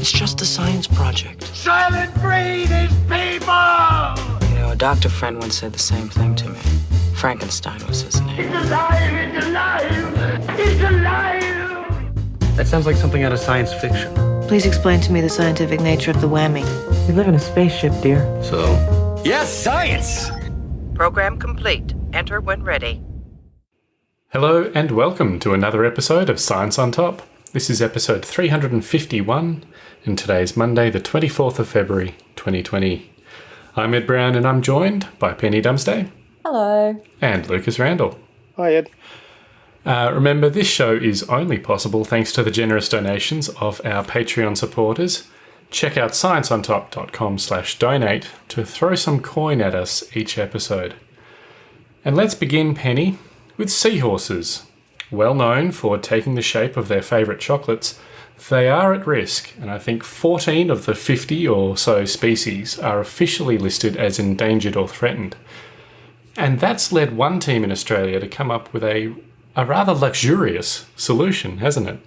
It's just a science project. Soylent Green is people! You know, a doctor friend once said the same thing to me. Frankenstein was his name. It's alive! It's alive! It's alive! That sounds like something out of science fiction. Please explain to me the scientific nature of the whammy. We live in a spaceship, dear. So? Yes, science! Program complete. Enter when ready. Hello and welcome to another episode of Science on Top. This is episode 351, and today's Monday, the 24th of February, 2020. I'm Ed Brown, and I'm joined by Penny Dumsday. Hello. And Lucas Randall. Hi, Ed. Uh, remember, this show is only possible thanks to the generous donations of our Patreon supporters. Check out scienceontop.com slash donate to throw some coin at us each episode. And let's begin, Penny, with seahorses. Well known for taking the shape of their favourite chocolates, they are at risk, and I think 14 of the 50 or so species are officially listed as endangered or threatened. And that's led one team in Australia to come up with a, a rather luxurious solution, hasn't it?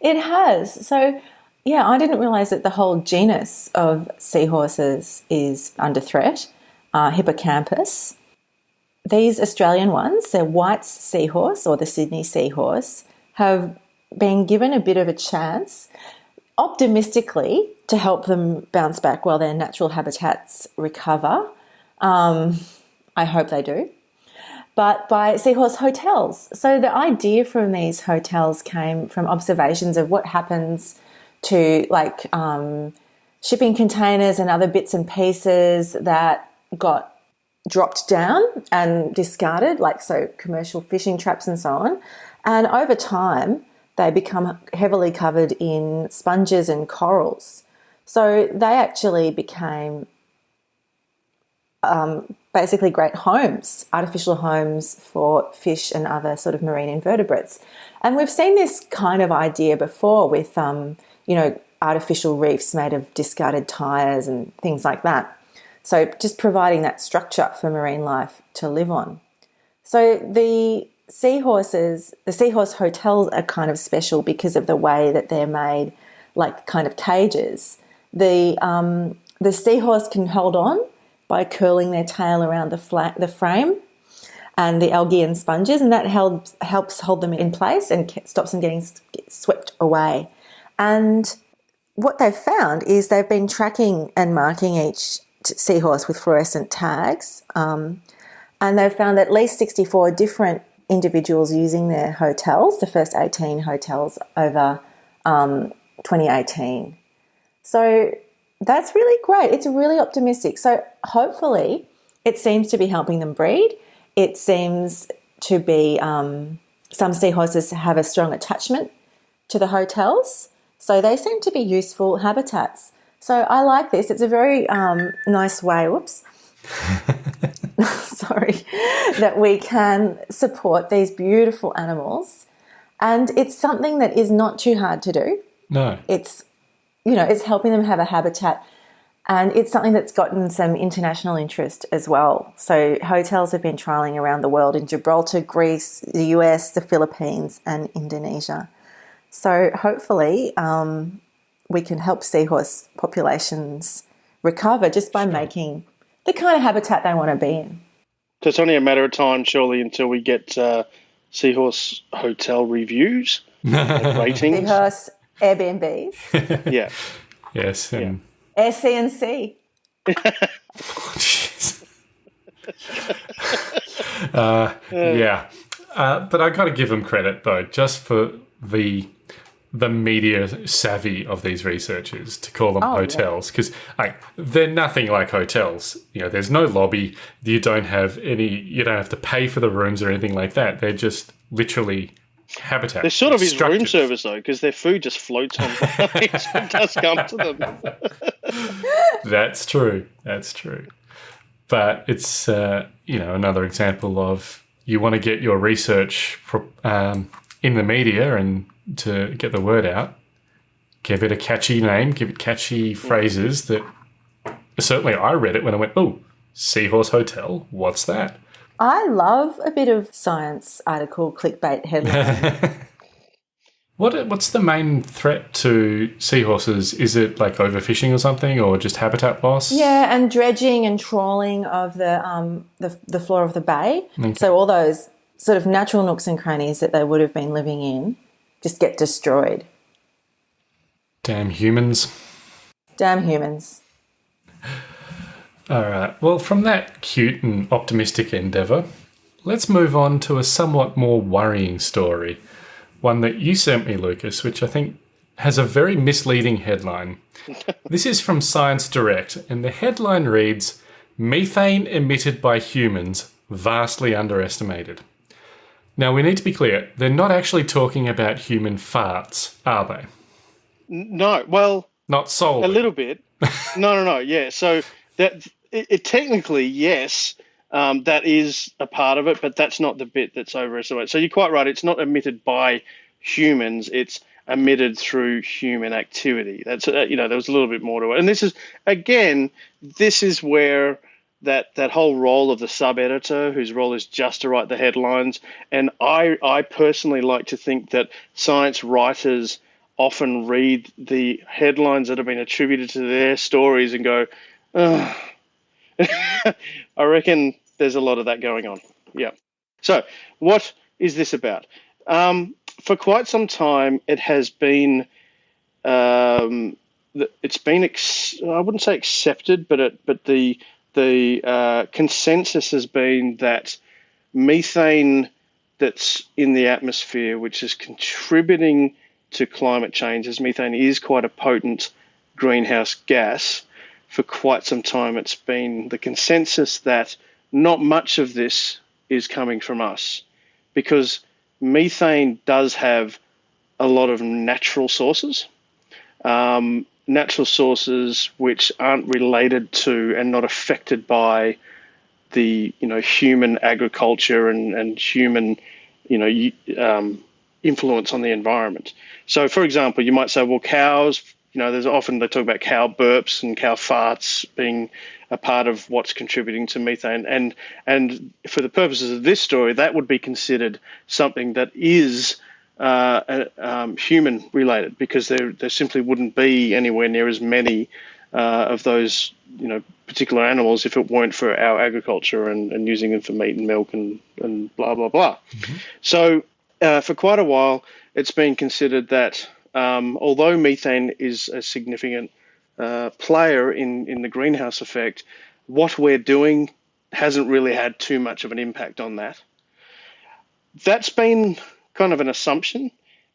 It has. So, yeah, I didn't realise that the whole genus of seahorses is under threat. Uh, Hippocampus, these Australian ones, they're White's seahorse or the Sydney seahorse, have been given a bit of a chance, optimistically, to help them bounce back while their natural habitats recover. Um, I hope they do. But by Seahorse Hotels. So the idea from these hotels came from observations of what happens to like um, shipping containers and other bits and pieces that got dropped down and discarded, like so commercial fishing traps and so on. And over time, they become heavily covered in sponges and corals. So they actually became um, basically great homes, artificial homes for fish and other sort of marine invertebrates. And we've seen this kind of idea before with, um, you know, artificial reefs made of discarded tyres and things like that. So just providing that structure for marine life to live on. So the seahorses, the seahorse hotels are kind of special because of the way that they're made, like kind of cages. The um, the seahorse can hold on by curling their tail around the flat, the frame and the algae and sponges, and that helps helps hold them in place and stops them getting swept away. And what they've found is they've been tracking and marking each seahorse with fluorescent tags. Um, and they've found at least 64 different individuals using their hotels, the first 18 hotels over um, 2018. So that's really great. It's really optimistic. So hopefully, it seems to be helping them breed. It seems to be um, some seahorses have a strong attachment to the hotels. So they seem to be useful habitats. So I like this. It's a very um, nice way. Whoops. Sorry, that we can support these beautiful animals, and it's something that is not too hard to do. No, it's you know it's helping them have a habitat, and it's something that's gotten some international interest as well. So hotels have been trialing around the world in Gibraltar, Greece, the US, the Philippines, and Indonesia. So hopefully, um, we can help seahorse populations recover just by making the kind of habitat they want to be in. So it's only a matter of time, surely, until we get uh, seahorse hotel reviews, ratings. Seahorse Airbnbs. yeah. Yes. And yeah. Air CNC. uh, yeah. Uh, but I got to give them credit, though, just for the the media savvy of these researchers to call them oh, hotels because yeah. like they're nothing like hotels. You know there's no lobby. You don't have any you don't have to pay for the rooms or anything like that. They're just literally habitat they're sort of his room service though because their food just floats on it does come to them. That's true. That's true. But it's uh, you know another example of you want to get your research um, in the media and to get the word out. Give it a catchy name, give it catchy phrases that certainly I read it when I went, oh, Seahorse Hotel, what's that? I love a bit of science article clickbait headline. What what's the main threat to seahorses? Is it like overfishing or something, or just habitat loss? Yeah, and dredging and trawling of the um, the, the floor of the bay. So all those sort of natural nooks and crannies that they would have been living in just get destroyed. Damn humans. Damn humans. All right. Well, from that cute and optimistic endeavour, let's move on to a somewhat more worrying story. One that you sent me, Lucas, which I think has a very misleading headline. this is from Science Direct, and the headline reads Methane emitted by humans vastly underestimated. Now, we need to be clear, they're not actually talking about human farts, are they? No, well, Not solely. a little bit. no, no, no. Yeah. So that it, it technically yes, um, that is a part of it, but that's not the bit that's overestimated. So you're quite right. It's not emitted by humans. It's emitted through human activity. That's uh, you know there was a little bit more to it. And this is again, this is where that that whole role of the sub editor, whose role is just to write the headlines, and I I personally like to think that science writers often read the headlines that have been attributed to their stories and go. I reckon there's a lot of that going on. Yeah. So, what is this about? Um, for quite some time, it has been, um, it's been, ex- I wouldn't say accepted, but it, but the the uh, consensus has been that methane that's in the atmosphere, which is contributing to climate change, as methane is quite a potent greenhouse gas. For quite some time, it's been the consensus that not much of this is coming from us because methane does have a lot of natural sources, um, natural sources which aren't related to and not affected by the you know human agriculture and, and human you know um, influence on the environment. So, for example, you might say, well, cows. You know, there's often they talk about cow burps and cow farts being a part of what's contributing to methane, and and for the purposes of this story, that would be considered something that is uh, uh, um, human related because there there simply wouldn't be anywhere near as many uh, of those you know particular animals if it weren't for our agriculture and, and using them for meat and milk and, and blah blah blah. So uh, for quite a while, it's been considered that um, although methane is a significant uh, player in in the greenhouse effect, what we're doing hasn't really had too much of an impact on that. That's been kind of an assumption,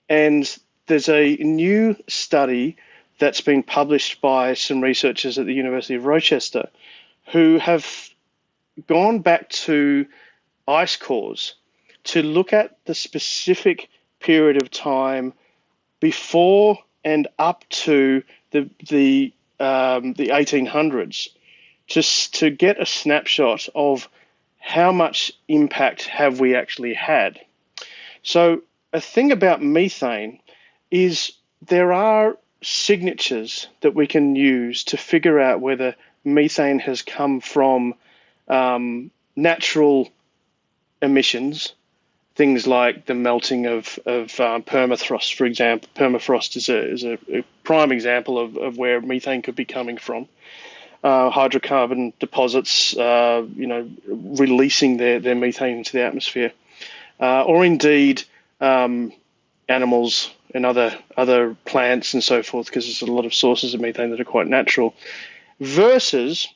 and there's a new study that's been published by some researchers at the University of Rochester who have gone back to ice cores to look at the specific period of time before and up to the the um, the 1800s, just to get a snapshot of how much impact have we actually had. So a thing about methane is there are signatures that we can use to figure out whether methane has come from um, natural emissions, things like the melting of, of um, permafrost, for example. Permafrost is a, is a, a prime example of, of where methane could be coming from. Uh, hydrocarbon deposits, uh, you know, releasing their, their methane into the atmosphere, uh, or indeed um, animals and other other plants and so forth, because there's a lot of sources of methane that are quite natural, versus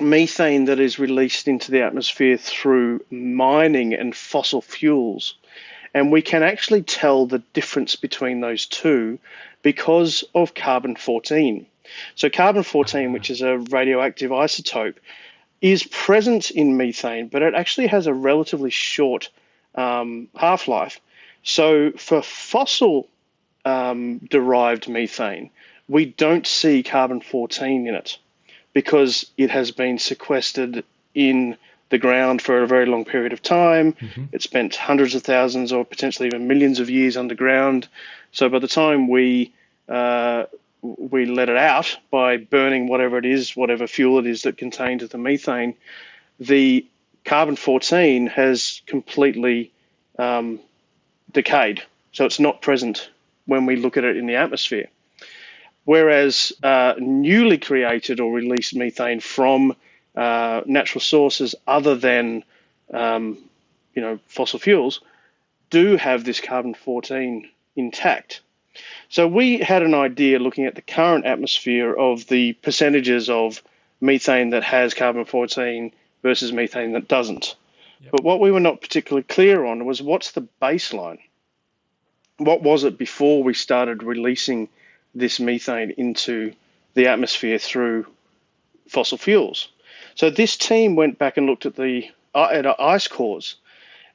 methane that is released into the atmosphere through mining and fossil fuels. And we can actually tell the difference between those two because of carbon 14. So, carbon 14, which is a radioactive isotope, is present in methane, but it actually has a relatively short um, half life. So, for fossil um, derived methane, we don't see carbon 14 in it because it has been sequestered in the ground for a very long period of time. It spent hundreds of thousands or potentially even millions of years underground. So by the time we uh, we let it out by burning whatever it is, whatever fuel it is that contains the methane, the carbon 14 has completely um, decayed. So it's not present when we look at it in the atmosphere. Whereas uh, newly created or released methane from uh, natural sources other than um, you know fossil fuels do have this carbon 14 intact. So we had an idea looking at the current atmosphere of the percentages of methane that has carbon 14 versus methane that doesn't. Yep. But what we were not particularly clear on was what's the baseline? What was it before we started releasing this methane into the atmosphere through fossil fuels? So this team went back and looked at the uh, at ice cores,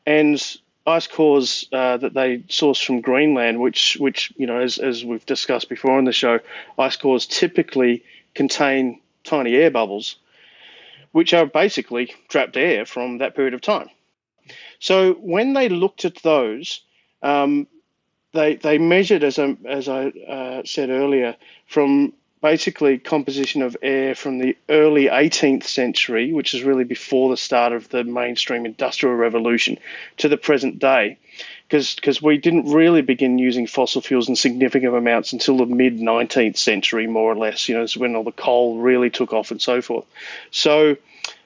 and ice cores uh, that they sourced from Greenland, which which you know as as we've discussed before on the show, ice cores typically contain tiny air bubbles, which are basically trapped air from that period of time. So when they looked at those, um, they they measured as I as I uh, said earlier from basically composition of air from the early 18th century, which is really before the start of the mainstream industrial revolution, to the present day. Because we didn't really begin using fossil fuels in significant amounts until the mid 19th century, more or less. You know, it's when all the coal really took off and so forth. So,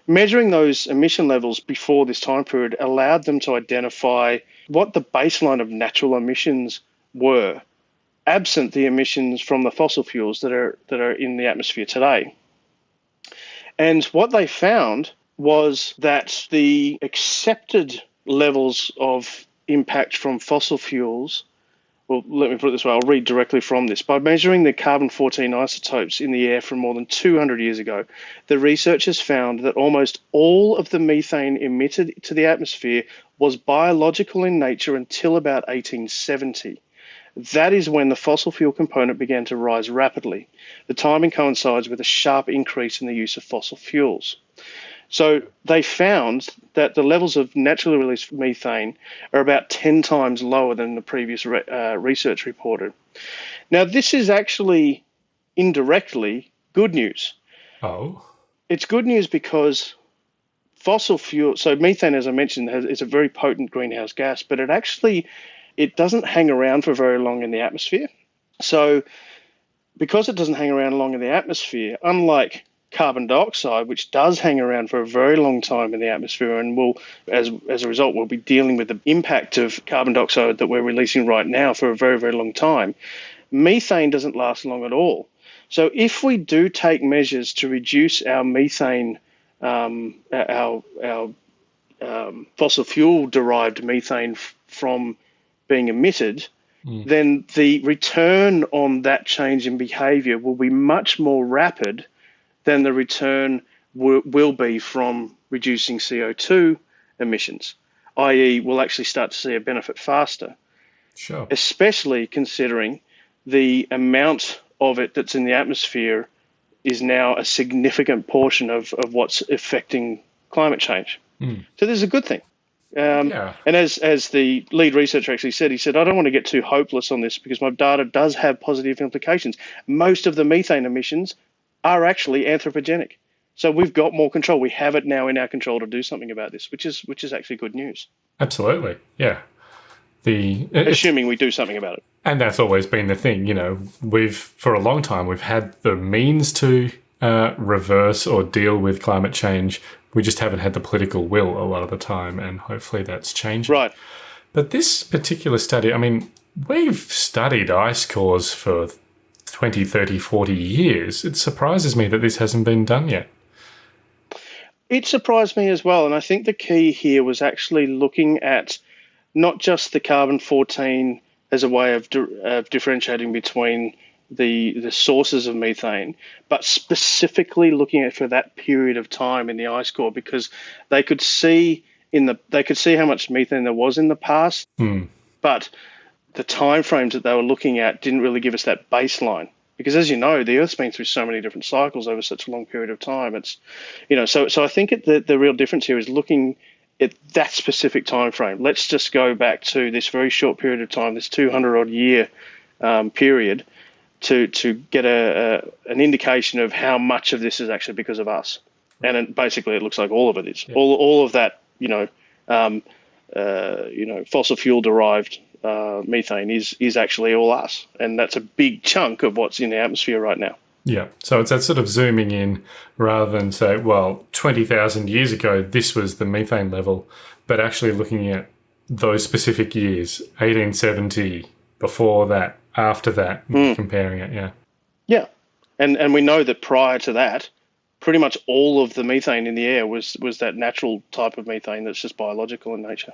measuring those emission levels before this time period allowed them to identify what the baseline of natural emissions were absent the emissions from the fossil fuels that are that are in the atmosphere today. And what they found was that the accepted levels of impact from fossil fuels well, let me put it this way, I'll read directly from this. By measuring the carbon 14 isotopes in the air from more than 200 years ago, the researchers found that almost all of the methane emitted to the atmosphere was biological in nature until about 1870. That is when the fossil fuel component began to rise rapidly. The timing coincides with a sharp increase in the use of fossil fuels. So they found that the levels of naturally released methane are about 10 times lower than the previous re- uh, research reported. Now, this is actually indirectly good news. Oh. It's good news because fossil fuel, so methane, as I mentioned, has, is a very potent greenhouse gas, but it actually it doesn't hang around for very long in the atmosphere. So, because it doesn't hang around long in the atmosphere, unlike carbon dioxide, which does hang around for a very long time in the atmosphere, and will, as as a result, we'll be dealing with the impact of carbon dioxide that we're releasing right now for a very very long time. Methane doesn't last long at all. So, if we do take measures to reduce our methane, um, our our um, fossil fuel derived methane f- from being emitted, mm. then the return on that change in behavior will be much more rapid than the return w- will be from reducing CO2 emissions, i.e., we'll actually start to see a benefit faster. Sure. Especially considering the amount of it that's in the atmosphere is now a significant portion of, of what's affecting climate change. Mm. So this is a good thing. Um, yeah. And as as the lead researcher actually said, he said, I don't want to get too hopeless on this because my data does have positive implications. Most of the methane emissions are actually anthropogenic. So we've got more control. We have it now in our control to do something about this, which is which is actually good news. Absolutely, yeah. The assuming we do something about it, and that's always been the thing. You know, we've for a long time we've had the means to uh, reverse or deal with climate change we just haven't had the political will a lot of the time, and hopefully that's changing. Right. But this particular study, I mean, we've studied ice cores for 20, 30, 40 years. It surprises me that this hasn't been done yet. It surprised me as well. And I think the key here was actually looking at not just the carbon 14 as a way of, di- of differentiating between the the sources of methane, but specifically looking at for that period of time in the ice core because they could see in the they could see how much methane there was in the past, mm. but the time frames that they were looking at didn't really give us that baseline because as you know the earth's been through so many different cycles over such a long period of time it's you know so so i think it, the, the real difference here is looking at that specific time frame let's just go back to this very short period of time this 200 odd year um, period to to get a, a, an indication of how much of this is actually because of us. And it, basically, it looks like all of it is. Yeah. All all of that, you know, um, uh, you know, fossil fuel derived uh, methane is is actually all us, and that's a big chunk of what's in the atmosphere right now. Yeah. So it's that sort of zooming in rather than say, well, 20,000 years ago, this was the methane level, but actually looking at those specific years, 1870, before that, after that, comparing it. Yeah. Yeah, and and we know that prior to that, pretty much all of the methane in the air was was that natural type of methane that's just biological in nature.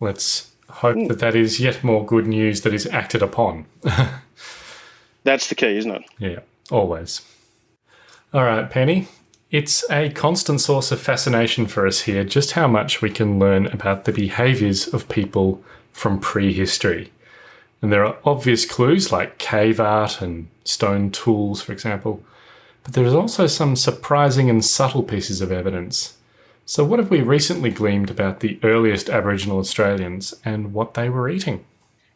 Let's hope hmm. that that is yet more good news that is acted upon. That's the key, isn't it? Yeah, always. All right, Penny. It's a constant source of fascination for us here just how much we can learn about the behaviours of people from prehistory. And there are obvious clues like cave art and stone tools, for example, but there is also some surprising and subtle pieces of evidence. So, what have we recently gleaned about the earliest Aboriginal Australians and what they were eating?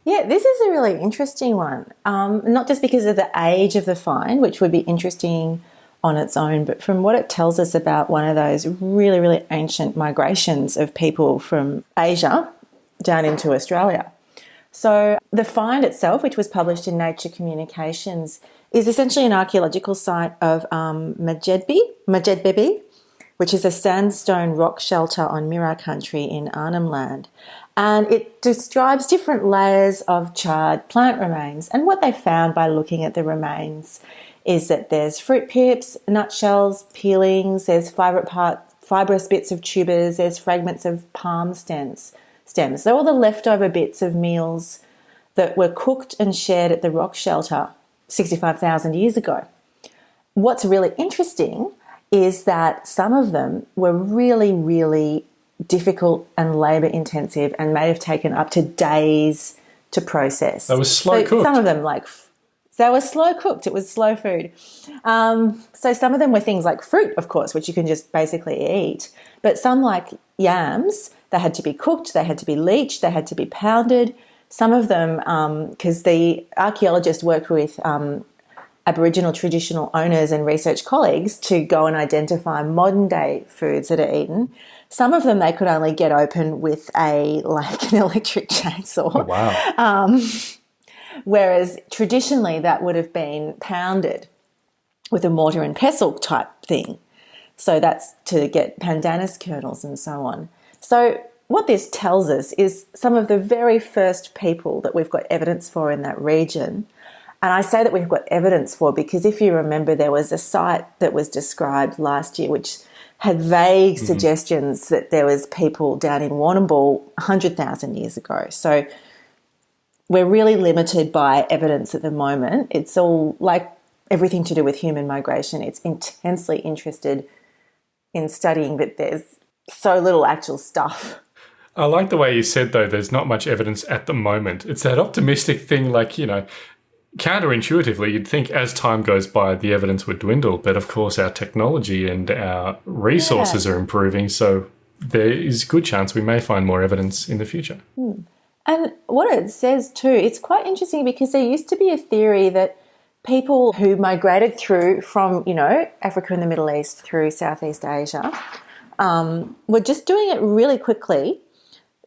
Yeah, this is a really interesting one. Um, not just because of the age of the find, which would be interesting on its own, but from what it tells us about one of those really, really ancient migrations of people from Asia down into Australia. So, the find itself, which was published in Nature Communications, is essentially an archaeological site of um, Majedbi, Madjedbebe, which is a sandstone rock shelter on Mirarr country in Arnhem Land. And it describes different layers of charred plant remains. And what they found by looking at the remains is that there's fruit pips, nutshells, peelings, there's fibrous bits of tubers, there's fragments of palm stems. Stems. So all the leftover bits of meals that were cooked and shared at the rock shelter 65,000 years ago. What's really interesting is that some of them were really, really difficult and labour intensive and may have taken up to days to process. They were slow So cooked. Some of them, like, they were slow cooked. It was slow food. Um, so some of them were things like fruit, of course, which you can just basically eat. But some, like yams, they had to be cooked, they had to be leached, they had to be pounded. Some of them, because the archaeologist worked with um, Aboriginal traditional owners and research colleagues to go and identify modern day foods that are eaten. Some of them they could only get open with a like an electric chainsaw. Oh, wow. Um, whereas traditionally that would have been pounded with a mortar and pestle type thing. So that's to get pandanus kernels and so on. So what this tells us is some of the very first people that we've got evidence for in that region. And I say that we've got evidence for because if you remember, there was a site that was described last year which had vague mm-hmm. suggestions that there was people down in Warrnambool 100,000 years ago. So we're really limited by evidence at the moment. It's all like everything to do with human migration. It's intensely interested in studying that there's so little actual stuff. I like the way you said, though, there's not much evidence at the moment. It's that optimistic thing, like, you know, counterintuitively, you'd think as time goes by, the evidence would dwindle. But of course, our technology and our resources are improving. So there is a good chance we may find more evidence in the future. And what it says too, it's quite interesting because there used to be a theory that people who migrated through from, you know, Africa and the Middle East through Southeast Asia um, were just doing it really quickly,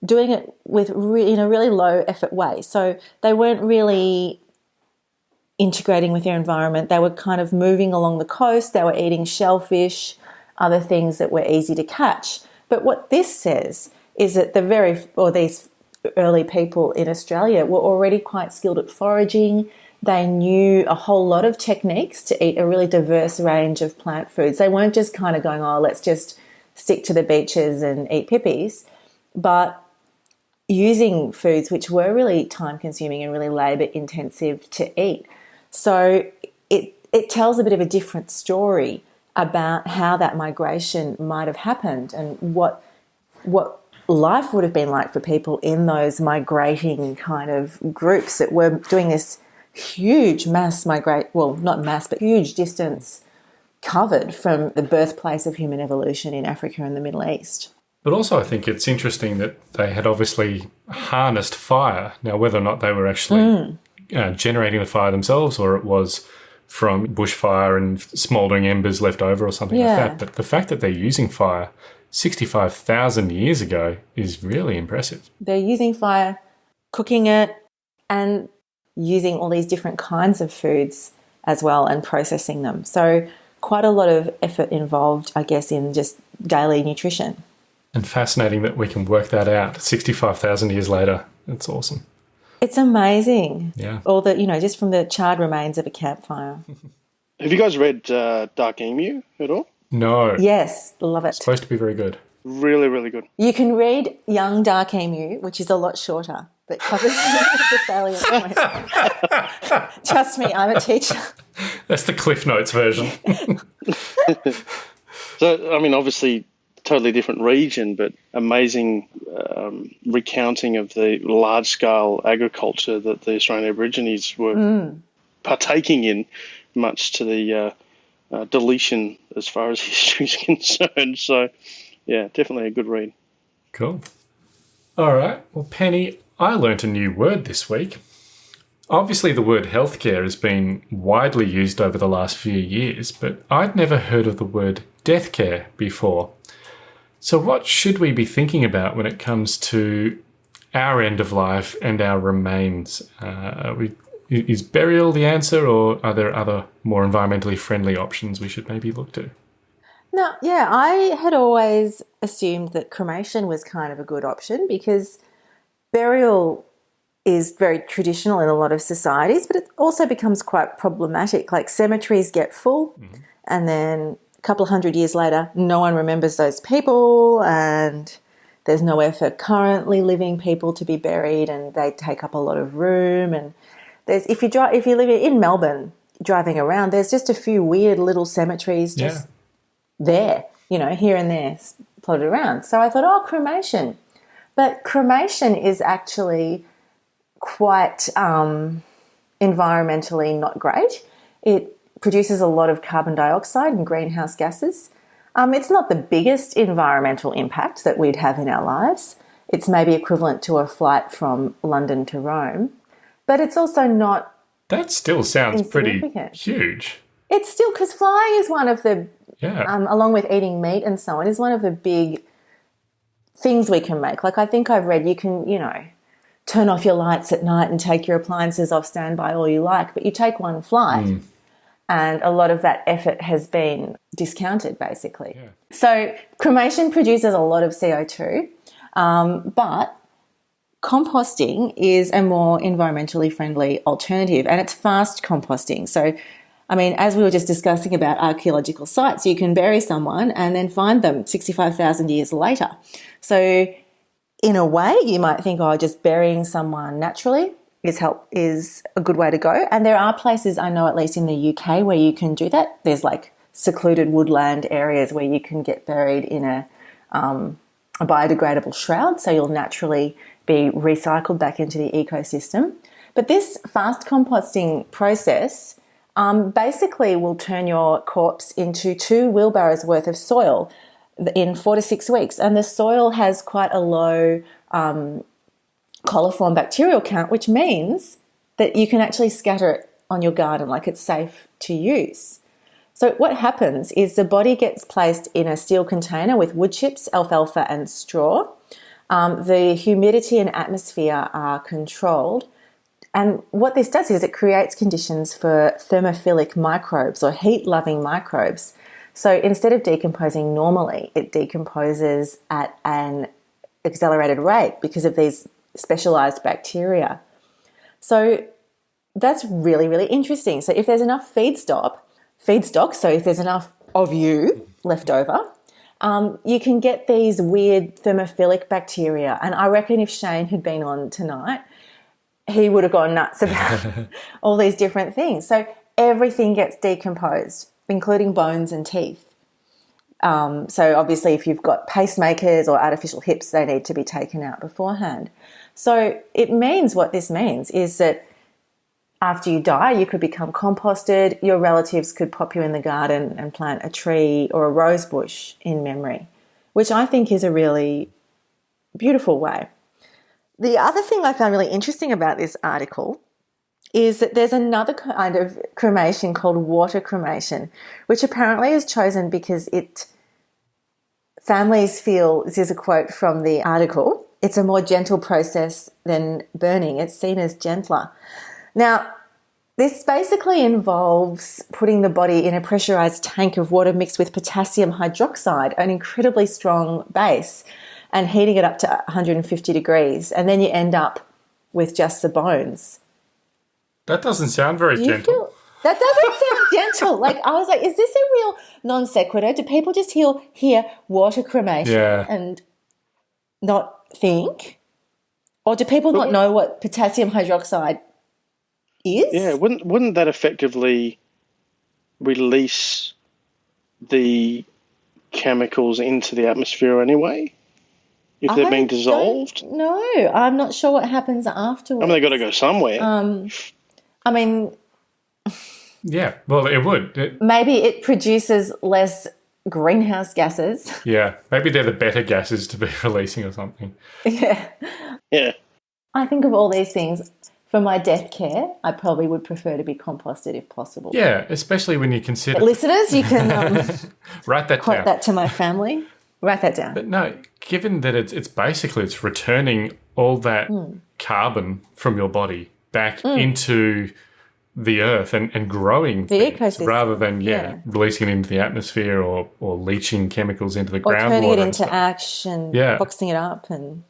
doing it with re- in a really low effort way. So they weren't really integrating with their environment. They were kind of moving along the coast. They were eating shellfish, other things that were easy to catch. But what this says is that the very or these early people in Australia were already quite skilled at foraging. They knew a whole lot of techniques to eat a really diverse range of plant foods. They weren't just kind of going, oh, let's just stick to the beaches and eat pippies, but using foods which were really time consuming and really labour intensive to eat. So it, it tells a bit of a different story about how that migration might have happened and what what life would have been like for people in those migrating kind of groups that were doing this huge mass migrate well not mass but huge distance covered from the birthplace of human evolution in Africa and the Middle East. But also, I think it's interesting that they had obviously harnessed fire. Now, whether or not they were actually hmm. Uh, generating the fire themselves or it was from bushfire and smouldering embers left over or something Yeah. like that. But the fact that they're using fire 65,000 years ago is really impressive. They're using fire, cooking it, and using all these different kinds of foods as well and processing them. So, quite a lot of effort involved, I guess, in just daily nutrition. And fascinating that we can work that out 65,000 years later. That's awesome. It's amazing. Yeah. All the, you know, just from the charred remains of a campfire. Have you guys read uh, Dark Emu at all? No. Yes, love it. Supposed to be very good. Really, really good. You can read Young Dark Emu, which is a lot shorter, but covers the salient points. Trust me, I'm a teacher. That's the Cliff Notes version. So, I mean, obviously, totally different region, but amazing um, recounting of the large scale agriculture that the Australian Aborigines were partaking in, much to the uh, uh, deletion as far as history is concerned. So, yeah, definitely a good read. Cool. All right. Well, Penny, I learnt a new word this week. Obviously, the word healthcare has been widely used over the last few years, but I'd never heard of the word death care before. So, what should we be thinking about when it comes to our end of life and our remains? Uh, we, is burial the answer, or are there other more environmentally friendly options we should maybe look to? No, yeah, I had always assumed that cremation was kind of a good option because burial is very traditional in a lot of societies, but it also becomes quite problematic. Like cemeteries get full, and then couple of hundred years later, no one remembers those people, and there's nowhere for currently living people to be buried, and they take up a lot of room. And there's if you drive if you live in Melbourne, driving around, there's just a few weird little cemeteries just there, you know, here and there plotted around. So I thought, oh, cremation. But cremation is actually quite um, environmentally not great. It produces a lot of carbon dioxide and greenhouse gases. Um, it's not the biggest environmental impact that we'd have in our lives. It's maybe equivalent to a flight from London to Rome, but it's also not That still sounds pretty huge. it's still because flying is one of the Yeah. um, along with eating meat and so on, is one of the big things we can make. Like I think I've read you can, you know, turn off your lights at night and take your appliances off standby all you like, but you take one flight. And a lot of that effort has been discounted, basically. So, cremation produces a lot of CO2, um, but composting is a more environmentally friendly alternative and it's fast composting. So, I mean, as we were just discussing about archaeological sites, you can bury someone and then find them 65,000 years later. So, in a way, you might think, oh, just burying someone naturally is help is a good way to go. And there are places I know, at least in the UK, where you can do that. There's like secluded woodland areas where you can get buried in a um, a biodegradable shroud, so you'll naturally be recycled back into the ecosystem. But this fast composting process um, basically will turn your corpse into two wheelbarrows worth of soil in four to six weeks. And the soil has quite a low um, coliform bacterial count, which means that you can actually scatter it on your garden like it's safe to use. So what happens is the body gets placed in a steel container with wood chips, alfalfa, and straw. Um, the humidity and atmosphere are controlled. And what this does is it creates conditions for thermophilic microbes or heat loving microbes. So instead of decomposing normally, it decomposes at an accelerated rate because of these specialized bacteria. So that's really, really interesting. So if there's enough feedstock, feedstock, so if there's enough of you left over, um, you can get these weird thermophilic bacteria. And I reckon if Shane had been on tonight, he would have gone nuts about all these different things. So everything gets decomposed, including bones and teeth. Um, so obviously, if you've got pacemakers or artificial hips, they need to be taken out beforehand. So it means what this means is that after you die, you could become composted. Your relatives could pop you in the garden and plant a tree or a rose bush in memory, which I think is a really beautiful way. The other thing I found really interesting about this article is that there's another kind of cremation called water cremation, which apparently is chosen because it families feel this is a quote from the article it's a more gentle process than burning. It's seen as gentler. Now, this basically involves putting the body in a pressurized tank of water mixed with potassium hydroxide, an incredibly strong base, and heating it up to 150 degrees. And then you end up with just the bones. That doesn't sound very Do gentle. that doesn't sound gentle? Like I was like, is this a real non sequitur? Do people just hear hear water cremation Yeah. and not think, or do people not know what potassium hydroxide is? Yeah, wouldn't wouldn't that effectively release the chemicals into the atmosphere anyway? If they're I being dissolved, No, I'm not sure what happens afterwards. I mean, they've got to go somewhere. Um, I mean, Yeah, well, it would. It- maybe it produces less greenhouse gases. yeah, maybe they're the better gases to be releasing or something. yeah. yeah, I think of all these things. For my death care, I probably would prefer to be composted if possible. Yeah, especially when you consider. Listeners, you can um, Write that quote down. that to my family. Write that down. But no, given that it's it's basically it's returning all that Hmm. carbon from your body back into the earth and, and growing The ecosystem, rather than yeah, yeah. releasing it into the atmosphere or, or leaching chemicals into the or groundwater. turning it into ash and Yeah. boxing it up and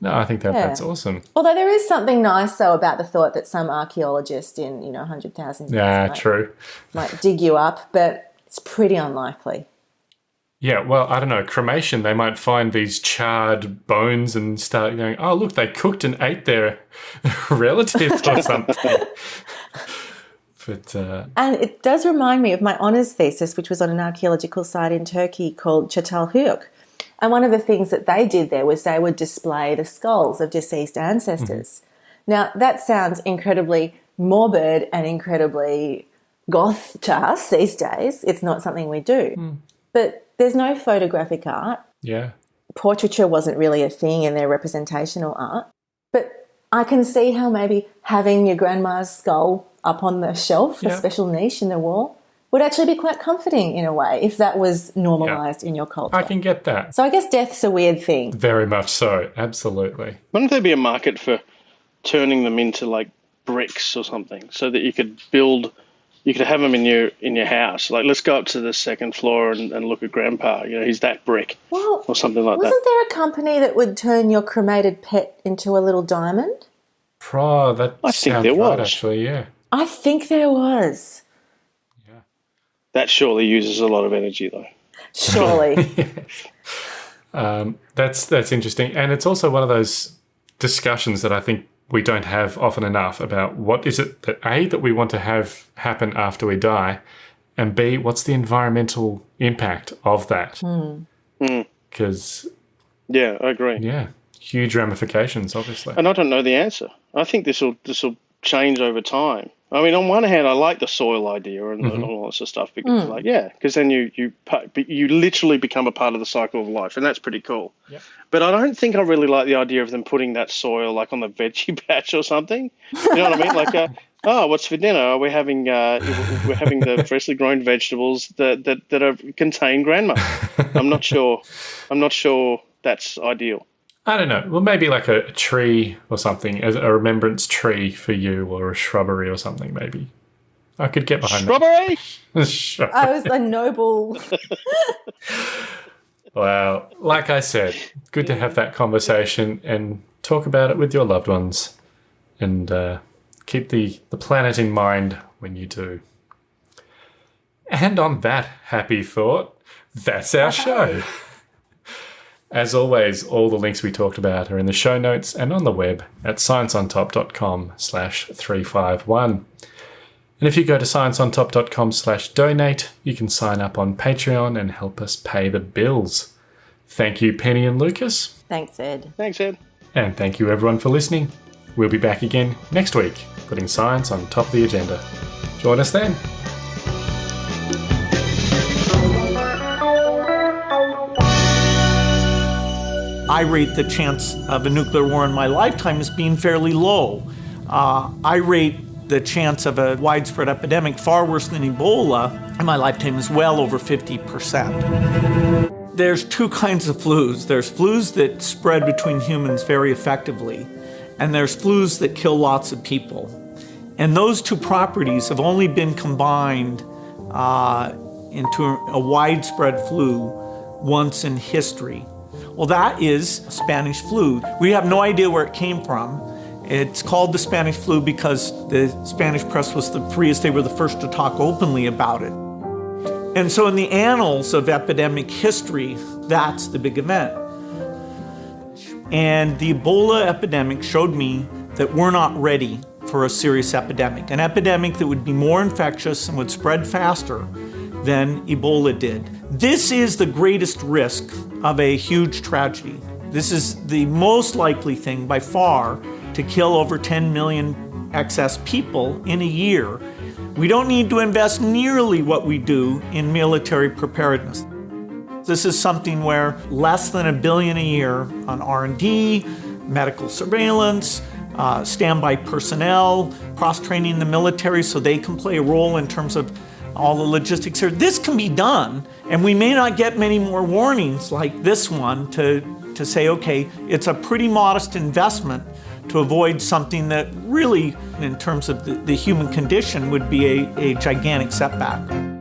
No, I think that Yeah. that's awesome. although there is something nice though about the thought that some archaeologist in you know 100,000 years Yeah, might, true. might dig you up but it's pretty unlikely Yeah, well, I don't know. Cremation, they might find these charred bones and start going, oh, look, they cooked and ate their relatives or something. But uh, and it does remind me of my honours thesis which was on an archaeological site in Turkey called Çatalhöyük. And one of the things that they did there was they would display the skulls of deceased ancestors. Now that sounds incredibly morbid and incredibly goth to us these days. It's not something we do. But there's no photographic art. Yeah, portraiture wasn't really a thing in their representational art. But I can see how maybe having your grandma's skull up on the shelf, a special niche in the wall, would actually be quite comforting in a way if that was normalized in your culture. I can get that. so I guess death's a weird thing. Very much so. Absolutely. wouldn't there be a market for turning them into like bricks or something, so that you could build, you could have them in your in your house. Like, let's go up to the second floor and, and look at Grandpa. You know, he's that brick Well, or something like that. wasn't there a company that would turn your cremated pet into a little diamond? Pro, that I think sounds there right, was. actually, yeah. I think there was. Yeah. That surely uses a lot of energy, though. Surely. Um, that's that's interesting, and it's also one of those discussions that I think we don't have often enough about what is it that a that we want to have happen after we die, and b what's the environmental impact of that? Hmm. Hmm. Because Yeah, I agree. yeah, huge ramifications, obviously. And I don't know the answer. I think this will this will change over time. I mean, on one hand, I like the soil idea and, and all that sort of stuff because, like, yeah, because then you you pa- you literally become a part of the cycle of life, and that's pretty cool. But I don't think I really like the idea of them putting that soil like on the veggie patch or something. You know what I mean? Like, uh, oh, what's for dinner? We're having uh, we're having the freshly grown vegetables that that that are, contain grandma. I'm not sure. I'm not sure that's ideal. I don't know. Well, maybe like a, a tree or something, as a remembrance tree for you, or a shrubbery or something. Maybe I could get behind Strawberry. that. Sure. I was a noble. Well, like I said, good to have that conversation and talk about it with your loved ones, and uh, keep the the planet in mind when you do. And on that happy thought, that's our show. As always, all the links we talked about are in the show notes and on the web at scienceontop.com slash 351. And if you go to scienceontop.com slash donate, you can sign up on Patreon and help us pay the bills. Thank you, Penny and Lucas. Thanks, Ed. Thanks, Ed. And thank you, everyone, for listening. We'll be back again next week, putting science on top of the agenda. Join us then. I rate the chance of a nuclear war in my lifetime as being fairly low. Uh, I rate the chance of a widespread epidemic far worse than Ebola in my lifetime is well over 50%. there's two kinds of flus. There's flus that spread between humans very effectively, and there's flus that kill lots of people. And those two properties have only been combined uh, into a widespread flu once in history. Well, that is Spanish flu. We have no idea where it came from. It's called the Spanish flu because the Spanish press was the freest. They were the first to talk openly about it. And so, in the annals of epidemic history, that's the big event. And the Ebola epidemic showed me that we're not ready for a serious epidemic, an epidemic that would be more infectious and would spread faster than Ebola did. This is the greatest risk of a huge tragedy. This is the most likely thing by far to kill over 10 million excess people in a year. We don't need to invest nearly what we do in military preparedness. This is something where less than a billion a year on R&D, medical surveillance, uh, standby personnel, cross-training the military so they can play a role in terms of all the logistics here. This can be done, and we may not get many more warnings like this one to, to say, okay, it's a pretty modest investment to avoid something that really, in terms of the, the human condition, would be a, a gigantic setback.